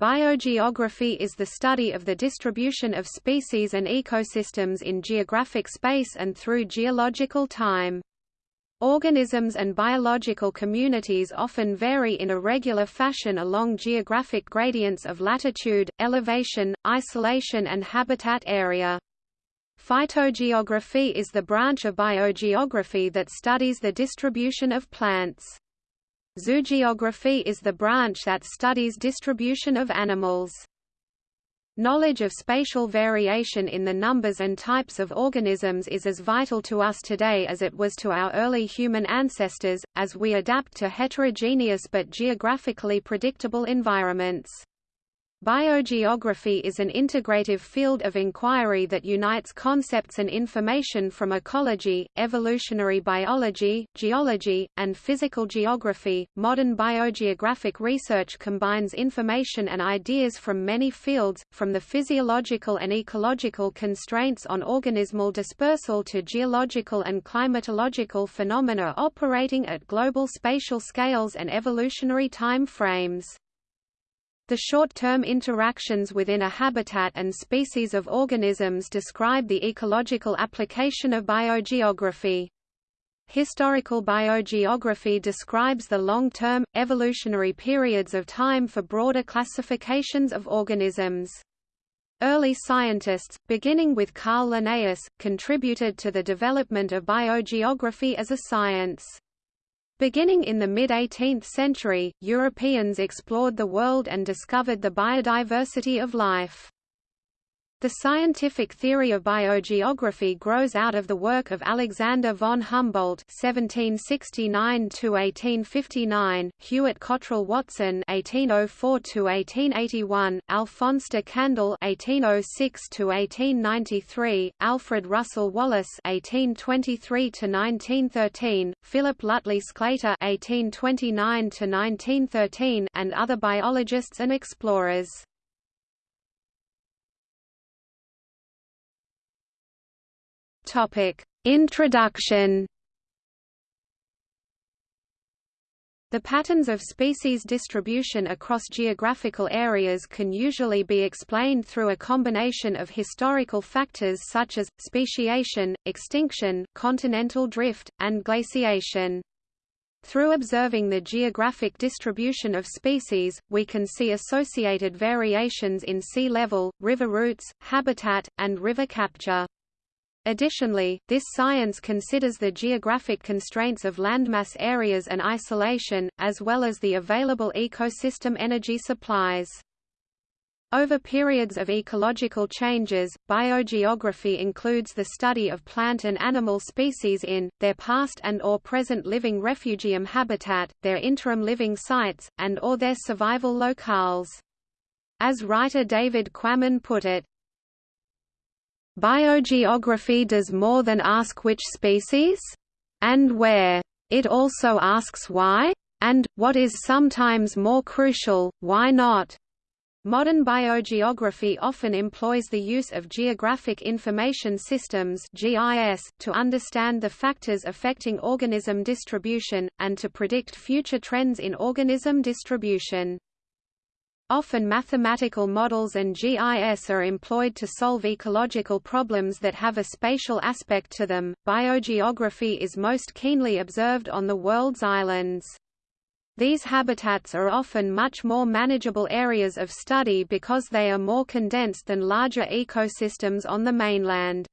Biogeography is the study of the distribution of species and ecosystems in geographic space and through geological time. Organisms and biological communities often vary in a regular fashion along geographic gradients of latitude, elevation, isolation and habitat area. Phytogeography is the branch of biogeography that studies the distribution of plants. Zoogeography is the branch that studies distribution of animals. Knowledge of spatial variation in the numbers and types of organisms is as vital to us today as it was to our early human ancestors, as we adapt to heterogeneous but geographically predictable environments. Biogeography is an integrative field of inquiry that unites concepts and information from ecology, evolutionary biology, geology, and physical geography. Modern biogeographic research combines information and ideas from many fields, from the physiological and ecological constraints on organismal dispersal to geological and climatological phenomena operating at global spatial scales and evolutionary time frames. The short-term interactions within a habitat and species of organisms describe the ecological application of biogeography. Historical biogeography describes the long-term, evolutionary periods of time for broader classifications of organisms. Early scientists, beginning with Carl Linnaeus, contributed to the development of biogeography as a science. Beginning in the mid-18th century, Europeans explored the world and discovered the biodiversity of life. The scientific theory of biogeography grows out of the work of Alexander von Humboldt (1769–1859), Hewett Cottrell Watson (1804–1881), Alphonse de Candolle (1806–1893), Alfred Russel Wallace (1823–1913), Philip Lutley Sclater (1829–1913), and other biologists and explorers. Topic: Introduction. The patterns of species distribution across geographical areas can usually be explained through a combination of historical factors such as, speciation, extinction, continental drift, and glaciation. Through observing the geographic distribution of species, we can see associated variations in sea level, river routes, habitat, and river capture. Additionally, this science considers the geographic constraints of landmass areas and isolation, as well as the available ecosystem energy supplies. Over periods of ecological changes, biogeography includes the study of plant and animal species in, their past and or present living refugium habitat, their interim living sites, and or their survival locales. As writer David Quammen put it, Biogeography does more than ask which species? And where. It also asks why? And, what is sometimes more crucial, why not? Modern biogeography often employs the use of Geographic Information Systems (GIS) to understand the factors affecting organism distribution and to predict future trends in organism distribution. Often mathematical models and GIS are employed to solve ecological problems that have a spatial aspect to them. Biogeography is most keenly observed on the world's islands. These habitats are often much more manageable areas of study because they are more condensed than larger ecosystems on the mainland.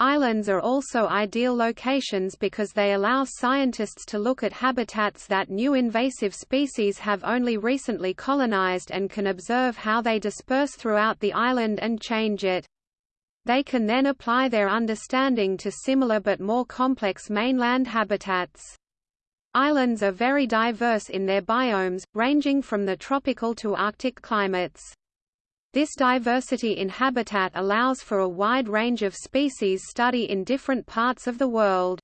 Islands are also ideal locations because they allow scientists to look at habitats that new invasive species have only recently colonized and can observe how they disperse throughout the island and change it. They can then apply their understanding to similar but more complex mainland habitats. Islands are very diverse in their biomes, ranging from the tropical to Arctic climates. This diversity in habitat allows for a wide range of species study in different parts of the world.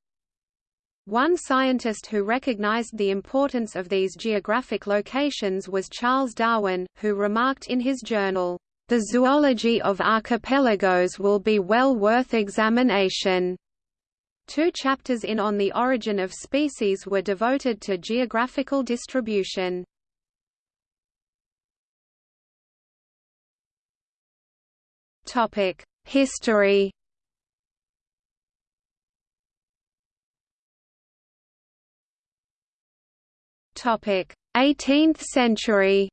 One scientist who recognized the importance of these geographic locations was Charles Darwin, who remarked in his journal, "...the zoology of archipelagos will be well worth examination." Two chapters in On the Origin of Species were devoted to geographical distribution. History Topic: 18th century.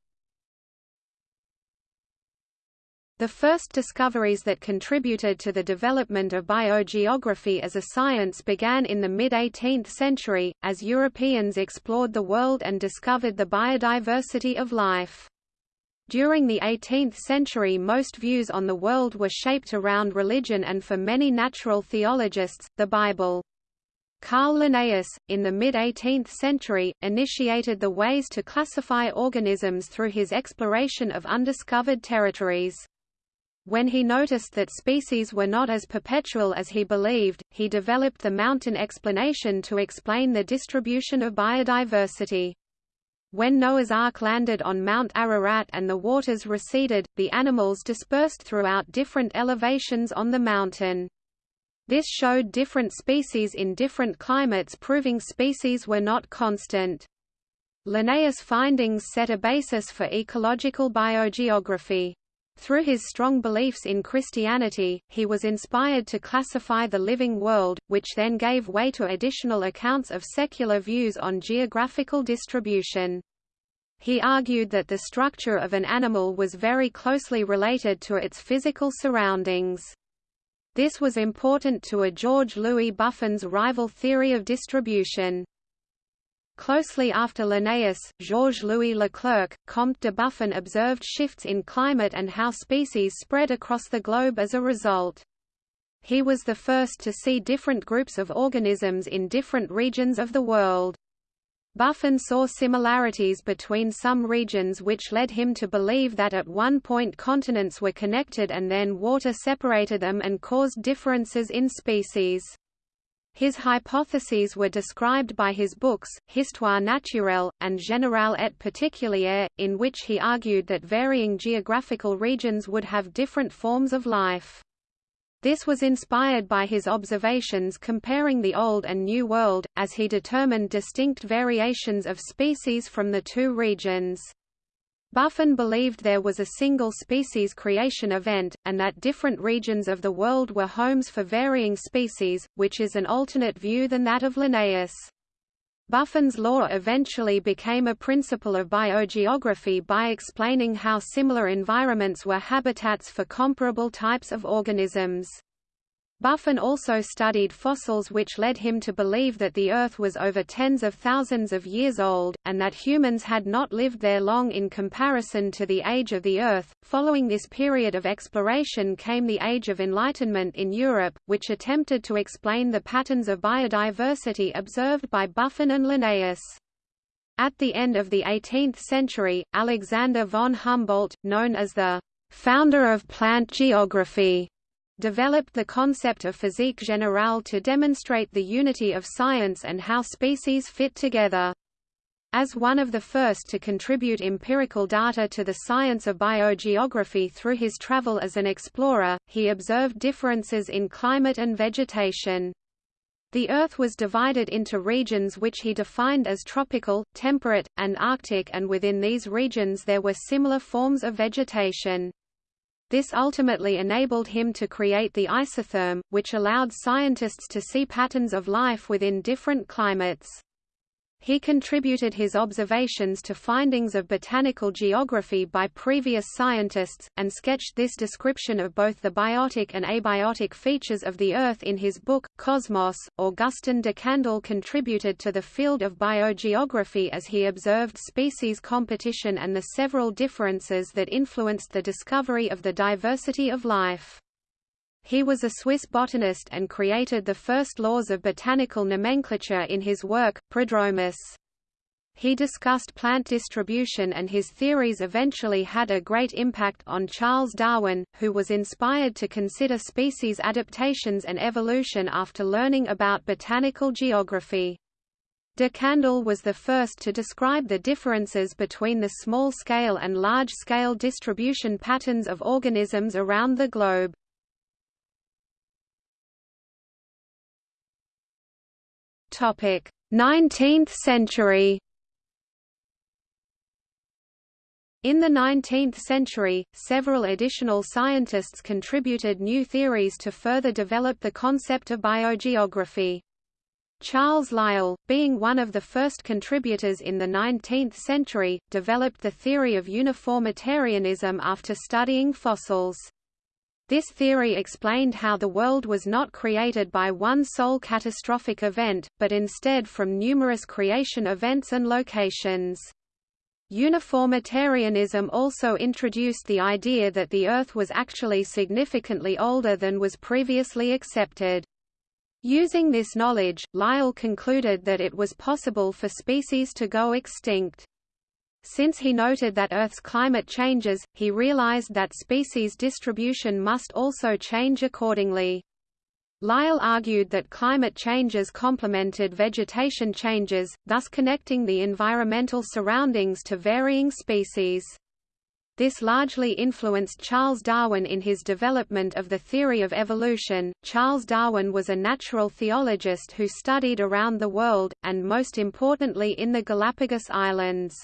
The first discoveries that contributed to the development of biogeography as a science began in the mid-18th century, as Europeans explored the world and discovered the biodiversity of life. During the 18th century most views on the world were shaped around religion and for many natural theologists, the Bible. Carl Linnaeus, in the mid-18th century, initiated the ways to classify organisms through his exploration of undiscovered territories. When he noticed that species were not as perpetual as he believed, he developed the mountain explanation to explain the distribution of biodiversity. When Noah's Ark landed on Mount Ararat and the waters receded, the animals dispersed throughout different elevations on the mountain. This showed different species in different climates proving species were not constant. Linnaeus' findings set a basis for ecological biogeography. Through his strong beliefs in Christianity, he was inspired to classify the living world, which then gave way to additional accounts of secular views on geographical distribution. He argued that the structure of an animal was very closely related to its physical surroundings. This was important to a George Louis Buffon's rival theory of distribution. Closely after Linnaeus, Georges-Louis Leclerc, Comte de Buffon observed shifts in climate and how species spread across the globe as a result. He was the first to see different groups of organisms in different regions of the world. Buffon saw similarities between some regions which led him to believe that at one point continents were connected and then water separated them and caused differences in species. His hypotheses were described by his books, Histoire naturelle, and Générale et particulière, in which he argued that varying geographical regions would have different forms of life. This was inspired by his observations comparing the Old and New World, as he determined distinct variations of species from the two regions. Buffon believed there was a single species creation event, and that different regions of the world were homes for varying species, which is an alternate view than that of Linnaeus. Buffon's law eventually became a principle of biogeography by explaining how similar environments were habitats for comparable types of organisms. Buffon also studied fossils which led him to believe that the Earth was over tens of thousands of years old, and that humans had not lived there long in comparison to the age of the Earth. Following this period of exploration came the Age of Enlightenment in Europe, which attempted to explain the patterns of biodiversity observed by Buffon and Linnaeus. At the end of the 18th century, Alexander von Humboldt, known as the founder of plant geography, developed the concept of physique générale to demonstrate the unity of science and how species fit together. As one of the first to contribute empirical data to the science of biogeography through his travel as an explorer, he observed differences in climate and vegetation. The Earth was divided into regions which he defined as tropical, temperate, and arctic and within these regions there were similar forms of vegetation. This ultimately enabled him to create the isotherm, which allowed scientists to see patterns of life within different climates. He contributed his observations to findings of botanical geography by previous scientists, and sketched this description of both the biotic and abiotic features of the Earth in his book, Cosmos. Augustin de Candolle contributed to the field of biogeography as he observed species competition and the several differences that influenced the discovery of the diversity of life. He was a Swiss botanist and created the first laws of botanical nomenclature in his work, Prodromus. He discussed plant distribution and his theories eventually had a great impact on Charles Darwin, who was inspired to consider species adaptations and evolution after learning about botanical geography. De Candolle was the first to describe the differences between the small-scale and large-scale distribution patterns of organisms around the globe. 19th century In the 19th century, several additional scientists contributed new theories to further develop the concept of biogeography. Charles Lyell, being one of the first contributors in the 19th century, developed the theory of uniformitarianism after studying fossils. This theory explained how the world was not created by one sole catastrophic event, but instead from numerous creation events and locations. Uniformitarianism also introduced the idea that the Earth was actually significantly older than was previously accepted. Using this knowledge, Lyell concluded that it was possible for species to go extinct. Since he noted that Earth's climate changes, he realized that species distribution must also change accordingly. Lyell argued that climate changes complemented vegetation changes, thus connecting the environmental surroundings to varying species. This largely influenced Charles Darwin in his development of the theory of evolution. Charles Darwin was a natural theologist who studied around the world, and most importantly in the Galapagos Islands.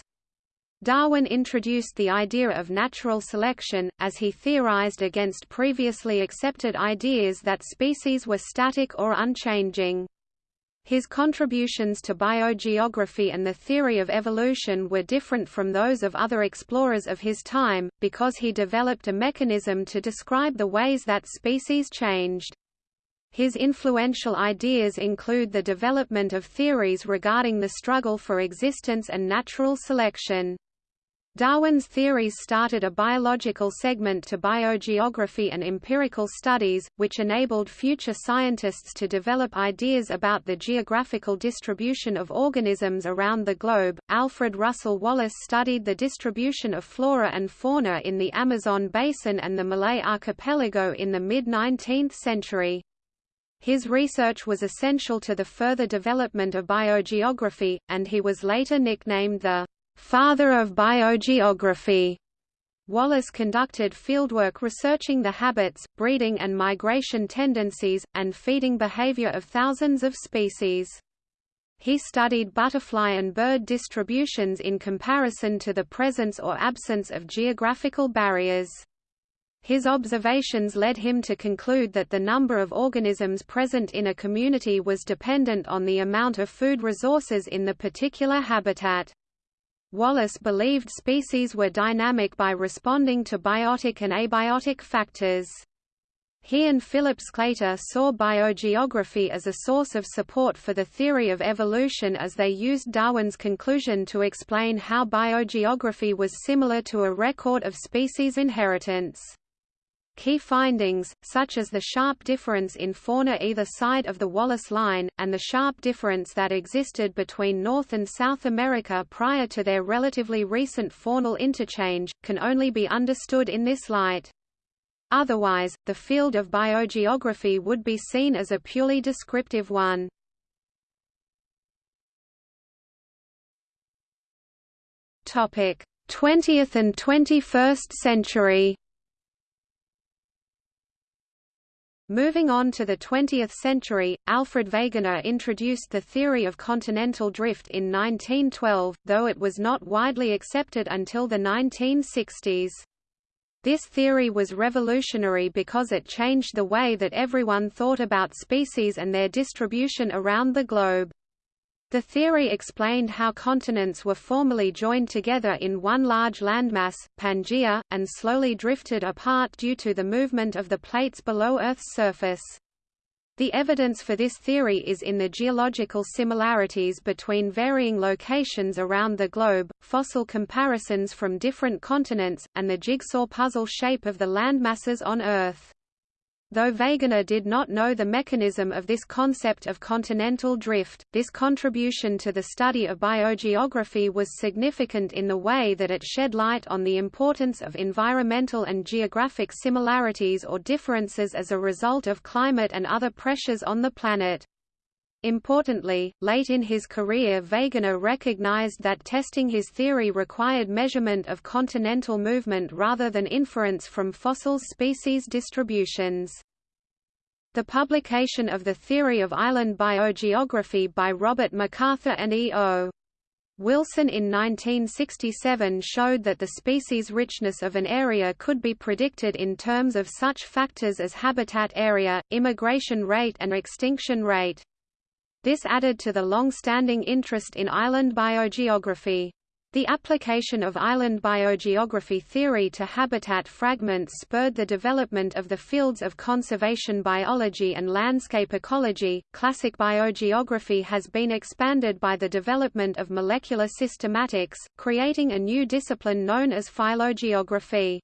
Darwin introduced the idea of natural selection, as he theorized against previously accepted ideas that species were static or unchanging. His contributions to biogeography and the theory of evolution were different from those of other explorers of his time, because he developed a mechanism to describe the ways that species changed. His influential ideas include the development of theories regarding the struggle for existence and natural selection. Darwin's theories started a biological segment to biogeography and empirical studies, which enabled future scientists to develop ideas about the geographical distribution of organisms around the globe. Alfred Russel Wallace studied the distribution of flora and fauna in the Amazon basin and the Malay archipelago in the mid 19th century. His research was essential to the further development of biogeography, and he was later nicknamed the father of biogeography. Wallace conducted fieldwork researching the habits, breeding and migration tendencies, and feeding behavior of thousands of species. He studied butterfly and bird distributions in comparison to the presence or absence of geographical barriers. His observations led him to conclude that the number of organisms present in a community was dependent on the amount of food resources in the particular habitat. Wallace believed species were dynamic by responding to biotic and abiotic factors. He and Philip Sclater saw biogeography as a source of support for the theory of evolution as they used Darwin's conclusion to explain how biogeography was similar to a record of species inheritance. Key findings, such as the sharp difference in fauna either side of the Wallace Line, and the sharp difference that existed between North and South America prior to their relatively recent faunal interchange, can only be understood in this light. Otherwise, the field of biogeography would be seen as a purely descriptive one. Topic: 20th and 21st century. Moving on to the 20th century, Alfred Wegener introduced the theory of continental drift in 1912, though it was not widely accepted until the 1960s. This theory was revolutionary because it changed the way that everyone thought about species and their distribution around the globe. The theory explained how continents were formerly joined together in one large landmass, Pangaea, and slowly drifted apart due to the movement of the plates below Earth's surface. The evidence for this theory is in the geological similarities between varying locations around the globe, fossil comparisons from different continents, and the jigsaw puzzle shape of the landmasses on Earth. Though Wegener did not know the mechanism of this concept of continental drift, this contribution to the study of biogeography was significant in the way that it shed light on the importance of environmental and geographic similarities or differences as a result of climate and other pressures on the planet. Importantly, late in his career Wegener recognized that testing his theory required measurement of continental movement rather than inference from fossil species distributions. The publication of the Theory of Island Biogeography by Robert MacArthur and E. O. Wilson in 1967 showed that the species richness of an area could be predicted in terms of such factors as habitat area, immigration rate and extinction rate. This added to the long-standing interest in island biogeography. The application of island biogeography theory to habitat fragments spurred the development of the fields of conservation biology and landscape ecology. Classic biogeography has been expanded by the development of molecular systematics, creating a new discipline known as phylogeography.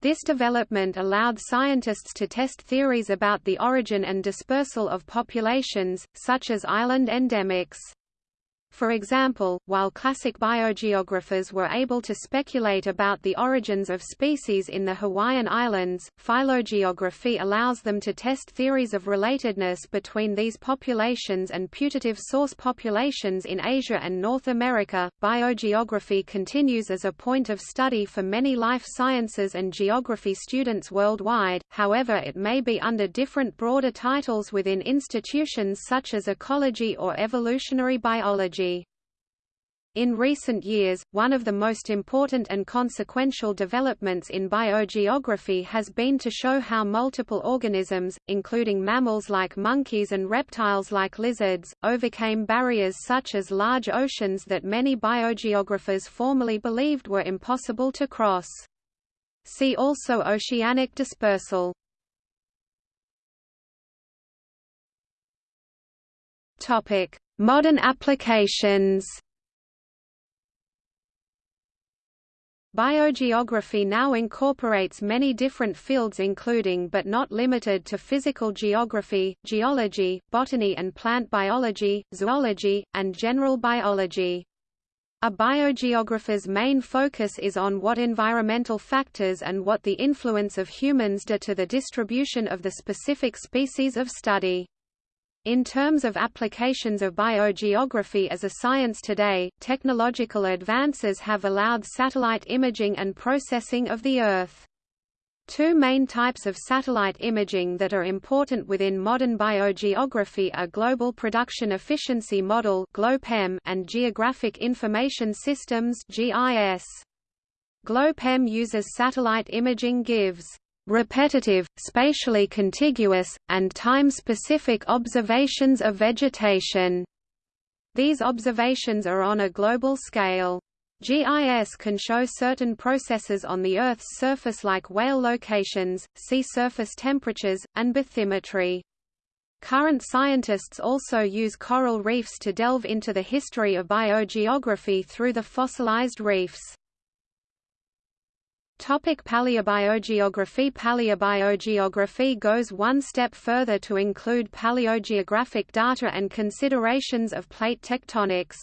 This development allowed scientists to test theories about the origin and dispersal of populations, such as island endemics. For example, while classic biogeographers were able to speculate about the origins of species in the Hawaiian Islands, phylogeography allows them to test theories of relatedness between these populations and putative source populations in Asia and North America. Biogeography continues as a point of study for many life sciences and geography students worldwide, however, it may be under different broader titles within institutions such as ecology or evolutionary biology. In recent years, one of the most important and consequential developments in biogeography has been to show how multiple organisms, including mammals like monkeys and reptiles like lizards, overcame barriers such as large oceans that many biogeographers formerly believed were impossible to cross. See also oceanic dispersal. Modern applications Biogeography now incorporates many different fields including but not limited to physical geography, geology, botany and plant biology, zoology, and general biology. A biogeographer's main focus is on what environmental factors and what the influence of humans do to the distribution of the specific species of study. In terms of applications of biogeography as a science today, technological advances have allowed satellite imaging and processing of the Earth. Two main types of satellite imaging that are important within modern biogeography are Global Production Efficiency Model and Geographic Information Systems GIS. GLOPEM uses satellite imaging gives repetitive, spatially contiguous, and time-specific observations of vegetation. These observations are on a global scale. GIS can show certain processes on the Earth's surface like whale locations, sea surface temperatures, and bathymetry. Current scientists also use coral reefs to delve into the history of biogeography through the fossilized reefs. Topic paleobiogeography Paleobiogeography goes one step further to include paleogeographic data and considerations of plate tectonics.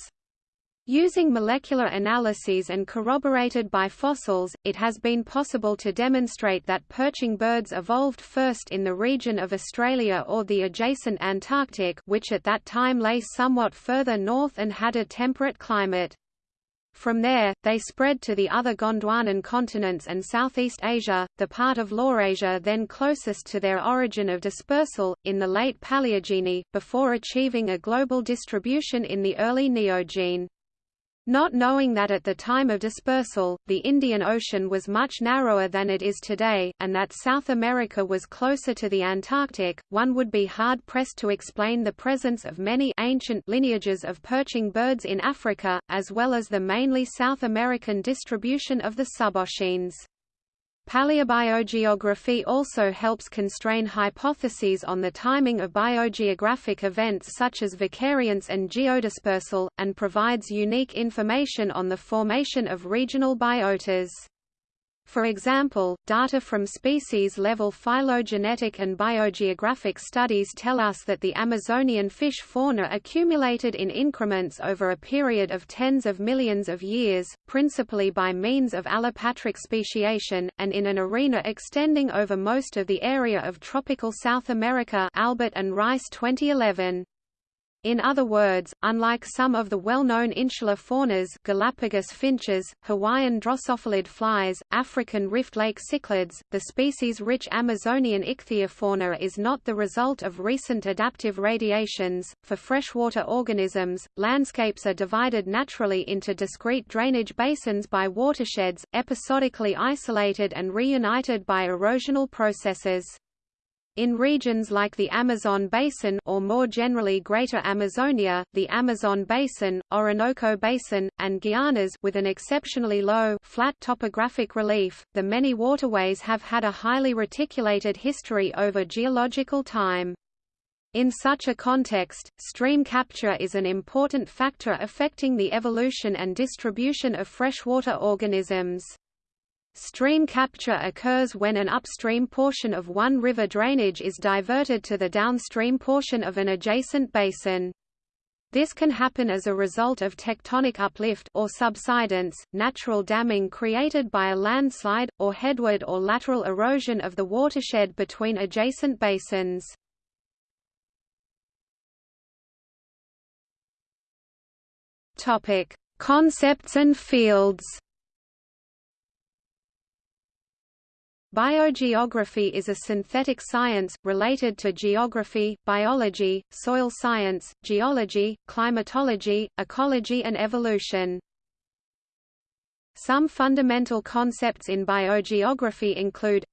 Using molecular analyses and corroborated by fossils, it has been possible to demonstrate that perching birds evolved first in the region of Australia or the adjacent Antarctic which at that time lay somewhat further north and had a temperate climate. From there, they spread to the other Gondwanan continents and Southeast Asia, the part of Laurasia then closest to their origin of dispersal, in the late Paleogene, before achieving a global distribution in the early Neogene. Not knowing that at the time of dispersal, the Indian Ocean was much narrower than it is today, and that South America was closer to the Antarctic, one would be hard-pressed to explain the presence of many ancient lineages of perching birds in Africa, as well as the mainly South American distribution of the suboscines. Paleobiogeography also helps constrain hypotheses on the timing of biogeographic events such as vicariance and geodispersal, and provides unique information on the formation of regional biotas. For example, data from species-level phylogenetic and biogeographic studies tell us that the Amazonian fish fauna accumulated in increments over a period of tens of millions of years, principally by means of allopatric speciation, and in an arena extending over most of the area of tropical South America Albert and Rice 2011. In other words, unlike some of the well-known insular faunas Galapagos finches, Hawaiian drosophilid flies, African rift lake cichlids, the species-rich Amazonian ichthyofauna is not the result of recent adaptive radiations. For freshwater organisms, landscapes are divided naturally into discrete drainage basins by watersheds, episodically isolated and reunited by erosional processes. In regions like the Amazon Basin or more generally Greater Amazonia, the Amazon Basin, Orinoco Basin, and Guianas with an exceptionally low flat topographic relief, the many waterways have had a highly reticulated history over geological time. In such a context, stream capture is an important factor affecting the evolution and distribution of freshwater organisms. Stream capture occurs when an upstream portion of one river drainage is diverted to the downstream portion of an adjacent basin. This can happen as a result of tectonic uplift or subsidence, natural damming created by a landslide, or headward or lateral erosion of the watershed between adjacent basins. Topic: Concepts and fields. Biogeography is a synthetic science, related to geography, biology, soil science, geology, climatology, ecology and evolution. Some fundamental concepts in biogeography include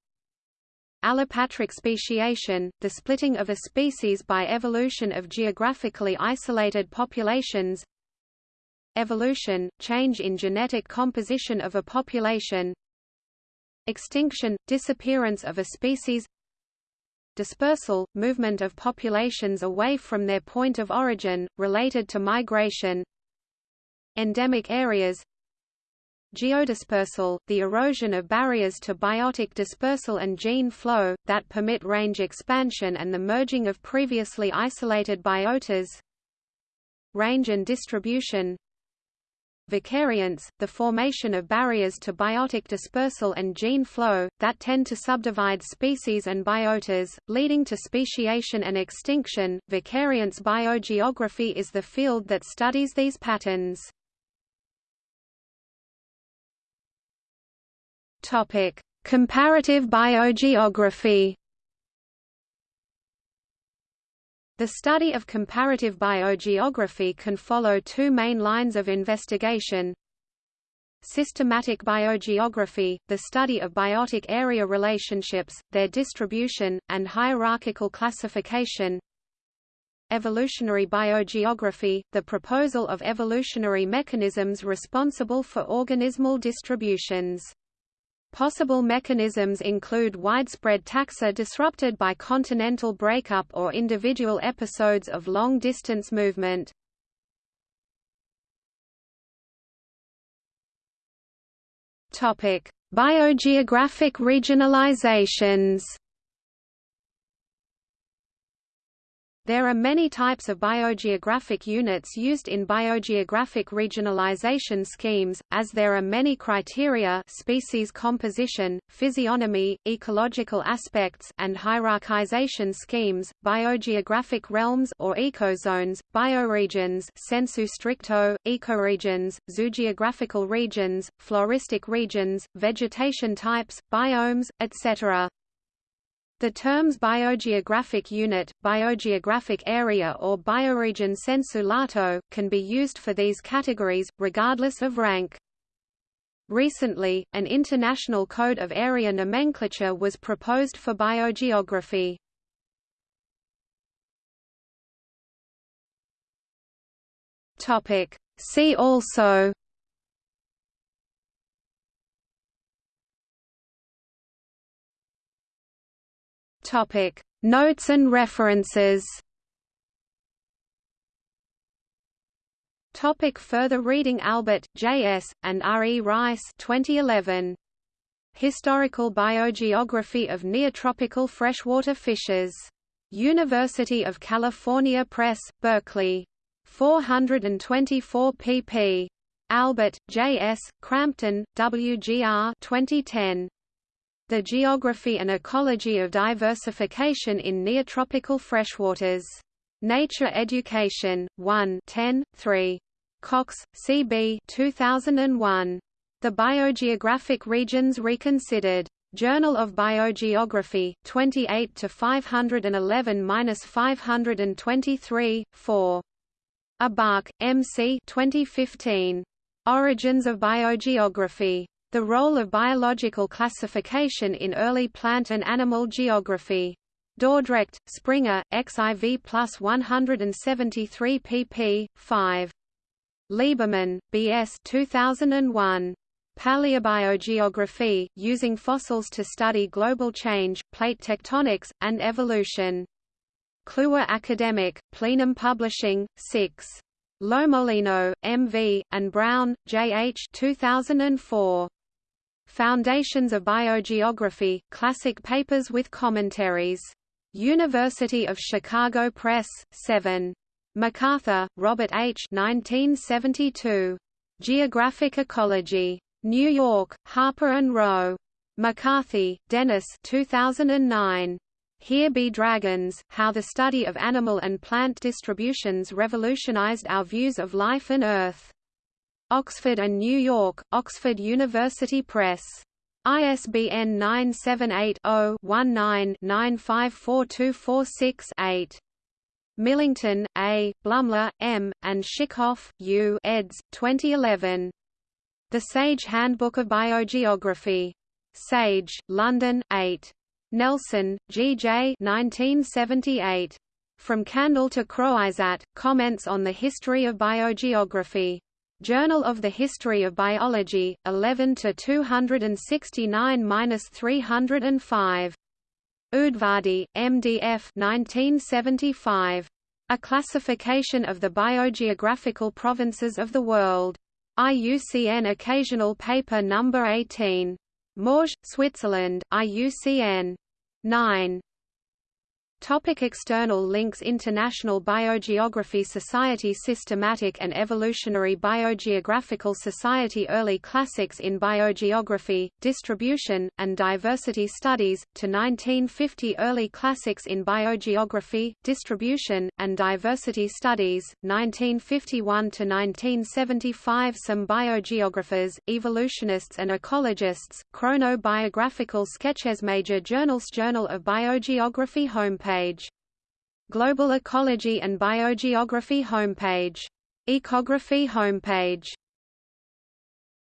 Allopatric speciation, the splitting of a species by evolution of geographically isolated populations Evolution, change in genetic composition of a population Extinction – disappearance of a species Dispersal – movement of populations away from their point of origin, related to migration Endemic areas Geodispersal – the erosion of barriers to biotic dispersal and gene flow, that permit range expansion and the merging of previously isolated biotas Range and distribution Vicariance, the formation of barriers to biotic dispersal and gene flow, that tend to subdivide species and biotas, leading to speciation and extinction. Vicariance biogeography is the field that studies these patterns. Comparative biogeography. The study of comparative biogeography can follow two main lines of investigation. Systematic biogeography, the study of biotic area relationships, their distribution, and hierarchical classification. Evolutionary biogeography, the proposal of evolutionary mechanisms responsible for organismal distributions. Possible mechanisms include widespread taxa disrupted by continental breakup or individual episodes of long-distance movement. Biogeographic regionalizations There are many types of biogeographic units used in biogeographic regionalization schemes, as there are many criteria species composition, physiognomy, ecological aspects and hierarchization schemes, biogeographic realms or ecozones, bioregions sensu stricto, ecoregions, zoogeographical regions, floristic regions, vegetation types, biomes, etc. The terms biogeographic unit, biogeographic area or bioregion sensu lato, can be used for these categories, regardless of rank. Recently, an international code of area nomenclature was proposed for biogeography. See also Topic: Notes and references. Topic further reading Albert, J.S., and R. E. Rice 2011. Historical Biogeography of Neotropical Freshwater Fishes. University of California Press, Berkeley. 424 pp. Albert, J.S., Crampton, W.G.R. 2010. The Geography and Ecology of Diversification in Neotropical Freshwaters. Nature Education, 1 10, 3. Cox, C.B. 2001. The Biogeographic Regions Reconsidered. Journal of Biogeography, 28 to 511-523, 4. Ebach, M.C. 2015. Origins of Biogeography. The Role of Biological Classification in Early Plant and Animal Geography. Dordrecht, Springer, XIV plus 173 pp. 5. Lieberman, B.S. 2001. Paleobiogeography, using fossils to study global change, plate tectonics, and evolution. Kluwer Academic, Plenum Publishing, 6. Lomolino, M.V., and Brown, J.H. 2004. Foundations of Biogeography, Classic Papers with Commentaries. University of Chicago Press, 7. MacArthur, Robert H. 1972. Geographic Ecology. New York, Harper and Row. McCarthy, Dennis 2009. Here Be Dragons, How the Study of Animal and Plant Distributions Revolutionized Our Views of Life and Earth. Oxford and New York, Oxford University Press. ISBN 978-0-19-954246-8. Millington, A., Blumler, M., and Schickhoff, U. eds. 2011. The Sage Handbook of Biogeography. Sage, London, 8. Nelson, G. J. 1978. From Candolle to Croizat, Comments on the History of Biogeography. Journal of the History of Biology, 11 to 269-305. Udvardy, MDF 1975. A Classification of the Biogeographical Provinces of the World. IUCN Occasional Paper No. 18. Morges, Switzerland, IUCN. 9. Topic external links International Biogeography Society Systematic and Evolutionary Biogeographical Society Early Classics in Biogeography, Distribution, and Diversity Studies, to 1950 Early Classics in Biogeography, Distribution, and Diversity Studies, 1951 to 1975 Some biogeographers, evolutionists and ecologists, chronobiographical sketches Major journals Journal of Biogeography homepage homepage. Global Ecology and Biogeography homepage. Ecography homepage